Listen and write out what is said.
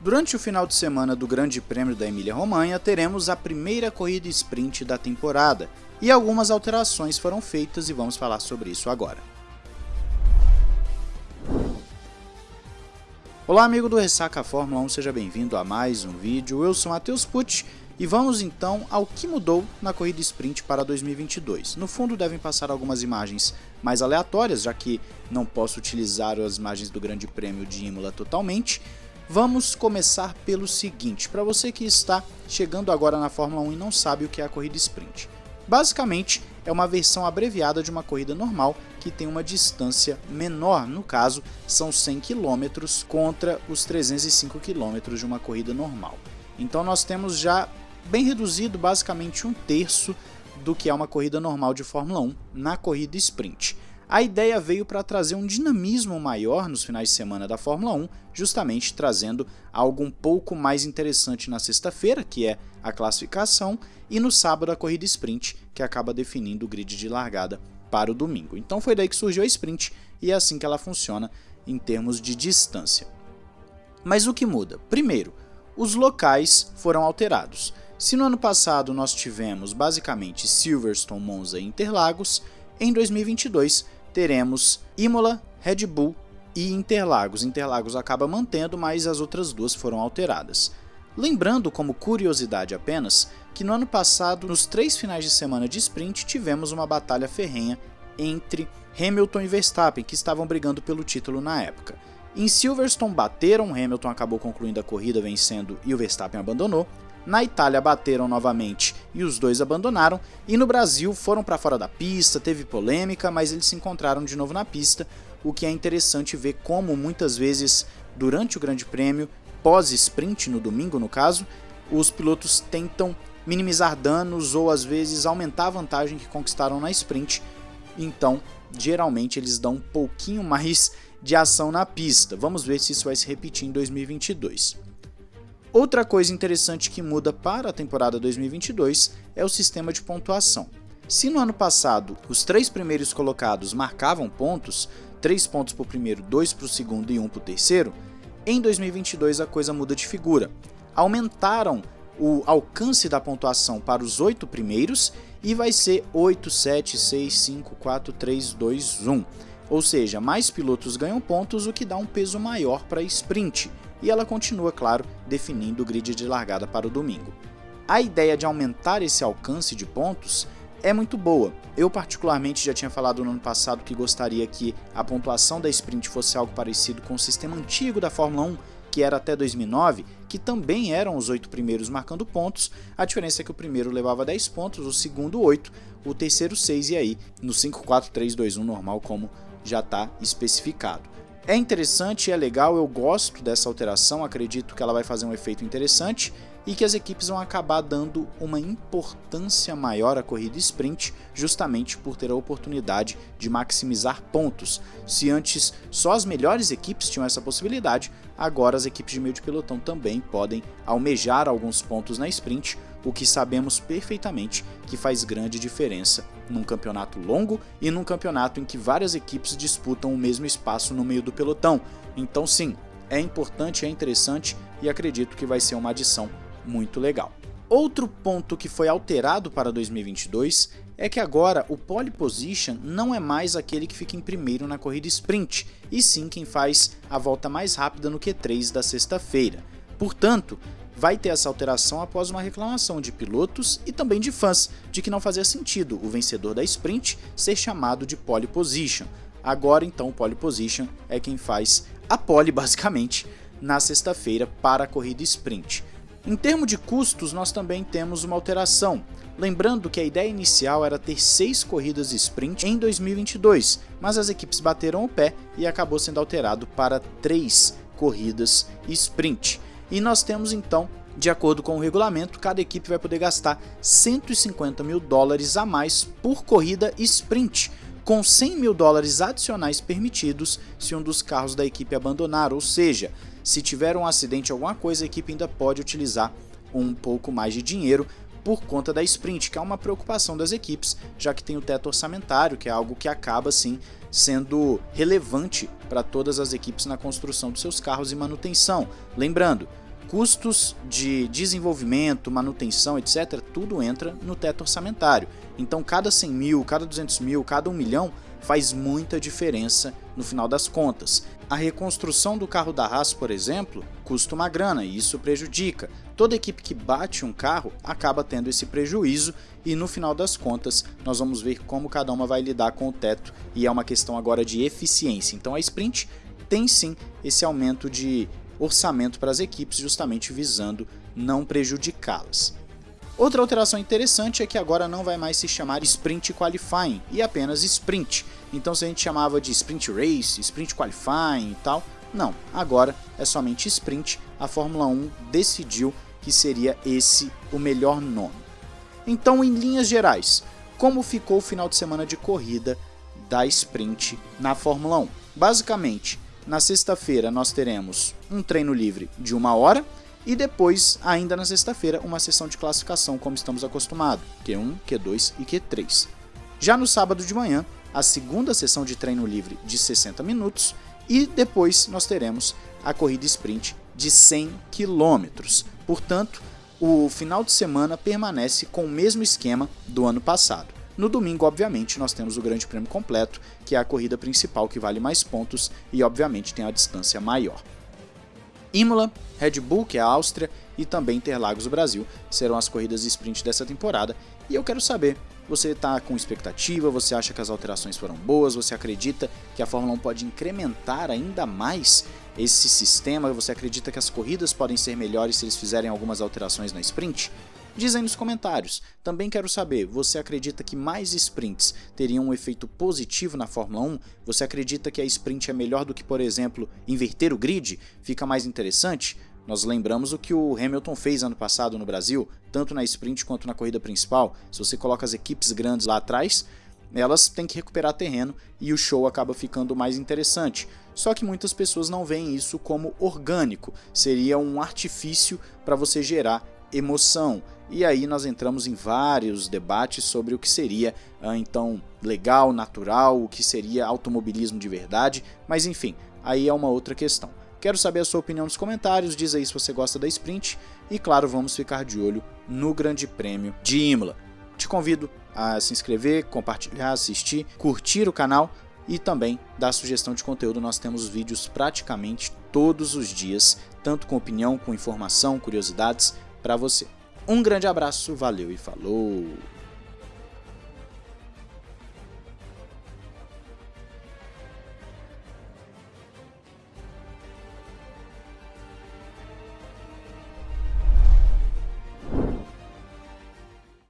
Durante o final de semana do Grande Prêmio da Emília-Romanha, teremos a primeira corrida sprint da temporada, e algumas alterações foram feitas e vamos falar sobre isso agora. Olá amigo do Ressaca Fórmula 1, seja bem-vindo a mais um vídeo, eu sou Matheus Pucci e vamos então ao que mudou na corrida sprint para 2022. No fundo devem passar algumas imagens mais aleatórias, já que não posso utilizar as imagens do Grande Prêmio de Imola totalmente, Vamos começar pelo seguinte, para você que está chegando agora na Fórmula 1 e não sabe o que é a corrida sprint. Basicamente, é uma versão abreviada de uma corrida normal que tem uma distância menor, no caso, são 100 km contra os 305 km de uma corrida normal. Então nós temos já bem reduzido basicamente um terço do que é uma corrida normal de Fórmula 1 na corrida sprint. A ideia veio para trazer um dinamismo maior nos finais de semana da Fórmula 1, justamente trazendo algo um pouco mais interessante na sexta-feira, que é a classificação, e no sábado a corrida sprint, que acaba definindo o grid de largada para o domingo. Então foi daí que surgiu a sprint e é assim que ela funciona em termos de distância. Mas o que muda? Primeiro, os locais foram alterados. Se no ano passado nós tivemos basicamente Silverstone, Monza e Interlagos, em 2022 teremos Imola, Red Bull e Interlagos. Interlagos acaba mantendo, mas as outras duas foram alteradas. Lembrando, como curiosidade apenas, que no ano passado, nos três finais de semana de sprint, tivemos uma batalha ferrenha entre Hamilton e Verstappen, que estavam brigando pelo título na época. Em Silverstone bateram, Hamilton acabou concluindo a corrida vencendo e o Verstappen abandonou, na Itália bateram novamente e os dois abandonaram, e no Brasil foram para fora da pista, teve polêmica, mas eles se encontraram de novo na pista, o que é interessante ver como muitas vezes durante o Grande Prêmio, pós-sprint no domingo no caso, os pilotos tentam minimizar danos ou às vezes aumentar a vantagem que conquistaram na sprint, então geralmente eles dão um pouquinho mais de ação na pista. Vamos ver se isso vai se repetir em 2022. Outra coisa interessante que muda para a temporada 2022 é o sistema de pontuação. Se no ano passado os três primeiros colocados marcavam pontos, 3 pontos para o primeiro, 2 para o segundo e 1 para o terceiro, em 2022 a coisa muda de figura. Aumentaram o alcance da pontuação para os oito primeiros e vai ser 8, 7, 6, 5, 4, 3, 2, 1. Ou seja, mais pilotos ganham pontos, o que dá um peso maior para a sprint, e ela continua, claro, definindo o grid de largada para o domingo. A ideia de aumentar esse alcance de pontos é muito boa. Eu particularmente já tinha falado no ano passado que gostaria que a pontuação da sprint fosse algo parecido com o sistema antigo da Fórmula 1, que era até 2009, que também eram os oito primeiros marcando pontos, a diferença é que o primeiro levava 10 pontos, o segundo 8, o terceiro 6 e aí no 5, 4, 3, 2, 1 normal como já está especificado. É interessante, é legal, eu gosto dessa alteração, acredito que ela vai fazer um efeito interessante e que as equipes vão acabar dando uma importância maior à corrida sprint, justamente por ter a oportunidade de maximizar pontos. Se antes só as melhores equipes tinham essa possibilidade, agora as equipes de meio de pelotão também podem almejar alguns pontos na sprint, o que sabemos perfeitamente que faz grande diferença num campeonato longo e num campeonato em que várias equipes disputam o mesmo espaço no meio do pelotão. Então sim, é importante, é interessante e acredito que vai ser uma adição muito legal. Outro ponto que foi alterado para 2022 é que agora o pole position não é mais aquele que fica em primeiro na corrida sprint, e sim quem faz a volta mais rápida no Q3 da sexta-feira. Portanto, vai ter essa alteração após uma reclamação de pilotos e também de fãs, de que não fazia sentido o vencedor da sprint ser chamado de pole position. Agora então o pole position é quem faz a pole basicamente na sexta-feira para a corrida sprint. Em termos de custos, nós também temos uma alteração. Lembrando que a ideia inicial era ter seis corridas sprint em 2022, mas as equipes bateram o pé e acabou sendo alterado para três corridas sprint. E nós temos então, de acordo com o regulamento, cada equipe vai poder gastar 150 mil dólares a mais por corrida sprint, com 100 mil dólares adicionais permitidos se um dos carros da equipe abandonar, ou seja, se tiver um acidente alguma coisa, a equipe ainda pode utilizar um pouco mais de dinheiro por conta da sprint, que é uma preocupação das equipes, já que tem o teto orçamentário, que é algo que acaba sim sendo relevante para todas as equipes na construção dos seus carros e manutenção. Lembrando, custos de desenvolvimento, manutenção, etc., tudo entra no teto orçamentário. Então, cada 100 mil, cada 200 mil, cada 1 milhão faz muita diferença no final das contas. A reconstrução do carro da Haas, por exemplo, custa uma grana e isso prejudica. Toda equipe que bate um carro acaba tendo esse prejuízo e no final das contas nós vamos ver como cada uma vai lidar com o teto e é uma questão agora de eficiência. Então a Sprint tem sim esse aumento de orçamento para as equipes justamente visando não prejudicá-las. Outra alteração interessante é que agora não vai mais se chamar Sprint Qualifying e apenas Sprint. Então se a gente chamava de Sprint Race, Sprint Qualifying e tal, não, agora é somente Sprint, a Fórmula 1 decidiu que seria esse o melhor nome. Então em linhas gerais, como ficou o final de semana de corrida da Sprint na Fórmula 1? Basicamente, na sexta-feira nós teremos um treino livre de uma hora, e depois, ainda na sexta-feira, uma sessão de classificação como estamos acostumados, Q1, Q2 e Q3. Já no sábado de manhã, a segunda sessão de treino livre de 60 minutos e depois nós teremos a corrida sprint de 100 km. Portanto, o final de semana permanece com o mesmo esquema do ano passado. No domingo, obviamente, nós temos o Grande Prêmio completo, que é a corrida principal que vale mais pontos e, obviamente, tem a distância maior. Imola, Red Bull, que é a Áustria, e também Interlagos do Brasil serão as corridas de sprint dessa temporada. E eu quero saber, você está com expectativa, você acha que as alterações foram boas, você acredita que a Fórmula 1 pode incrementar ainda mais esse sistema, você acredita que as corridas podem ser melhores se eles fizerem algumas alterações na sprint? Diz aí nos comentários. Também quero saber, você acredita que mais sprints teriam um efeito positivo na Fórmula 1? Você acredita que a sprint é melhor do que, por exemplo, inverter o grid? Fica mais interessante? Nós lembramos o que o Hamilton fez ano passado no Brasil, tanto na sprint quanto na corrida principal. Se você coloca as equipes grandes lá atrás, elas têm que recuperar terreno e o show acaba ficando mais interessante. Só que muitas pessoas não veem isso como orgânico, seria um artifício para você gerar emoção. E aí nós entramos em vários debates sobre o que seria ah, então legal, natural, o que seria automobilismo de verdade, mas enfim, aí é uma outra questão. Quero saber a sua opinião nos comentários, diz aí se você gosta da sprint e claro, vamos ficar de olho no Grande Prêmio de Imola. Te convido a se inscrever, compartilhar, assistir, curtir o canal e também dar sugestão de conteúdo. Nós temos vídeos praticamente todos os dias, tanto com opinião, com informação, curiosidades para você. Um grande abraço, valeu e falou!